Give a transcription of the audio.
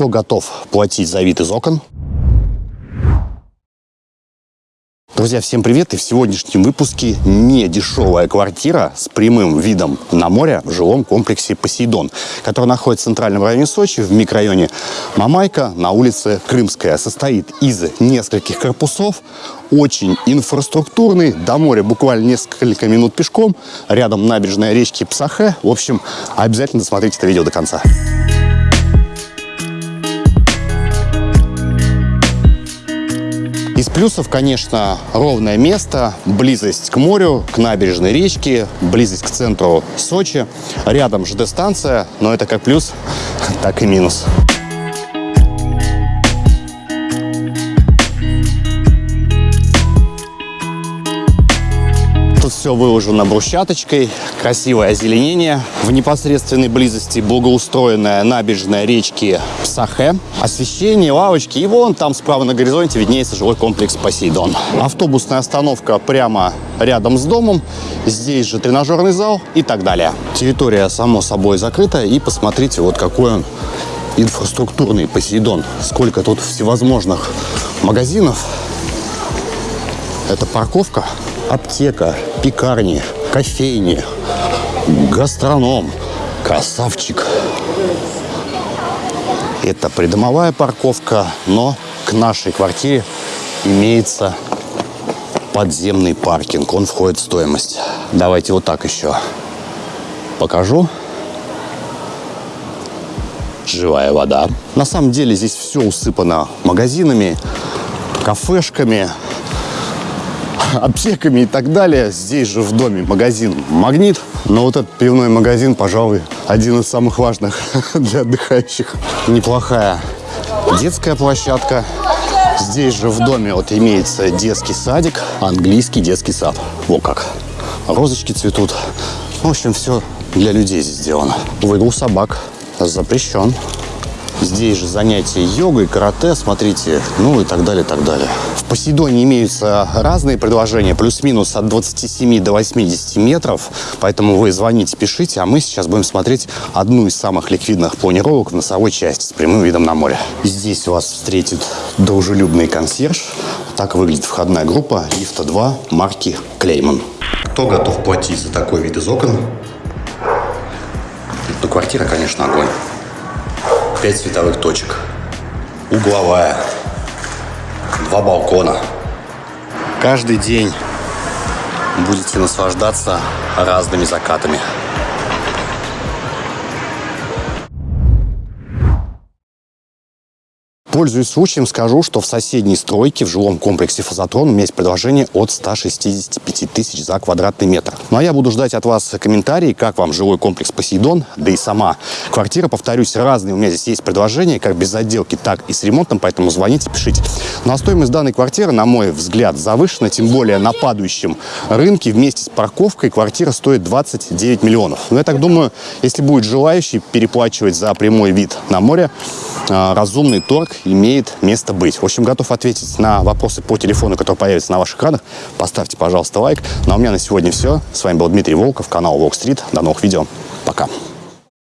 Кто готов платить за вид из окон? Друзья, всем привет! И в сегодняшнем выпуске не дешевая квартира с прямым видом на море в жилом комплексе «Посейдон», который находится в центральном районе Сочи, в микрорайоне Мамайка на улице Крымская. Состоит из нескольких корпусов, очень инфраструктурный, до моря буквально несколько минут пешком, рядом набережная речки Псахе. В общем, обязательно досмотрите это видео до конца. Из плюсов, конечно, ровное место, близость к морю, к набережной речке, близость к центру Сочи. Рядом ЖД-станция, но это как плюс, так и минус. Тут все выложено брусчаточкой, красивое озеленение. В непосредственной близости благоустроенная набережная речки Псахе. Освещение, лавочки. И вон там справа на горизонте виднеется жилой комплекс Посейдон. Автобусная остановка прямо рядом с домом. Здесь же тренажерный зал и так далее. Территория, само собой, закрыта. И посмотрите, вот какой он инфраструктурный Посейдон. Сколько тут всевозможных магазинов. Это парковка аптека, пекарни, кофейни, гастроном. Красавчик. Это придомовая парковка, но к нашей квартире имеется подземный паркинг. Он входит в стоимость. Давайте вот так еще покажу. Живая вода. На самом деле здесь все усыпано магазинами, кафешками, аптеками и так далее. Здесь же в доме магазин «Магнит». Но вот этот пивной магазин, пожалуй, один из самых важных для отдыхающих. Неплохая детская площадка. Здесь же в доме вот имеется детский садик, английский детский сад. Во как. Розочки цветут. В общем, все для людей здесь сделано. Выгул собак запрещен. Здесь же занятия йогой, карате, смотрите, ну и так далее, так далее. Посейдоне имеются разные предложения, плюс-минус от 27 до 80 метров, поэтому вы звоните, пишите, а мы сейчас будем смотреть одну из самых ликвидных планировок в носовой части с прямым видом на море. Здесь вас встретит дружелюбный консьерж. Так выглядит входная группа лифта 2 марки Клейман. Кто готов платить за такой вид из окон? Ну, квартира, конечно, огонь. 5 световых точек. Угловая. Два балкона. Каждый день будете наслаждаться разными закатами. Пользуясь случаем, скажу, что в соседней стройке в жилом комплексе «Фазотрон» у меня есть предложение от 165 тысяч за квадратный метр. Ну а я буду ждать от вас комментарии, как вам жилой комплекс «Посейдон», да и сама квартира. Повторюсь, разные у меня здесь есть предложения, как без отделки, так и с ремонтом, поэтому звоните, пишите. Ну а стоимость данной квартиры, на мой взгляд, завышена, тем более на падающем рынке вместе с парковкой квартира стоит 29 миллионов. Но я так думаю, если будет желающий переплачивать за прямой вид на море, а, разумный торг имеет место быть. В общем, готов ответить на вопросы по телефону, который появится на ваших экранах. Поставьте, пожалуйста, лайк. Ну а у меня на сегодня все. С вами был Дмитрий Волков, канал Walk Street. До новых видео. Пока.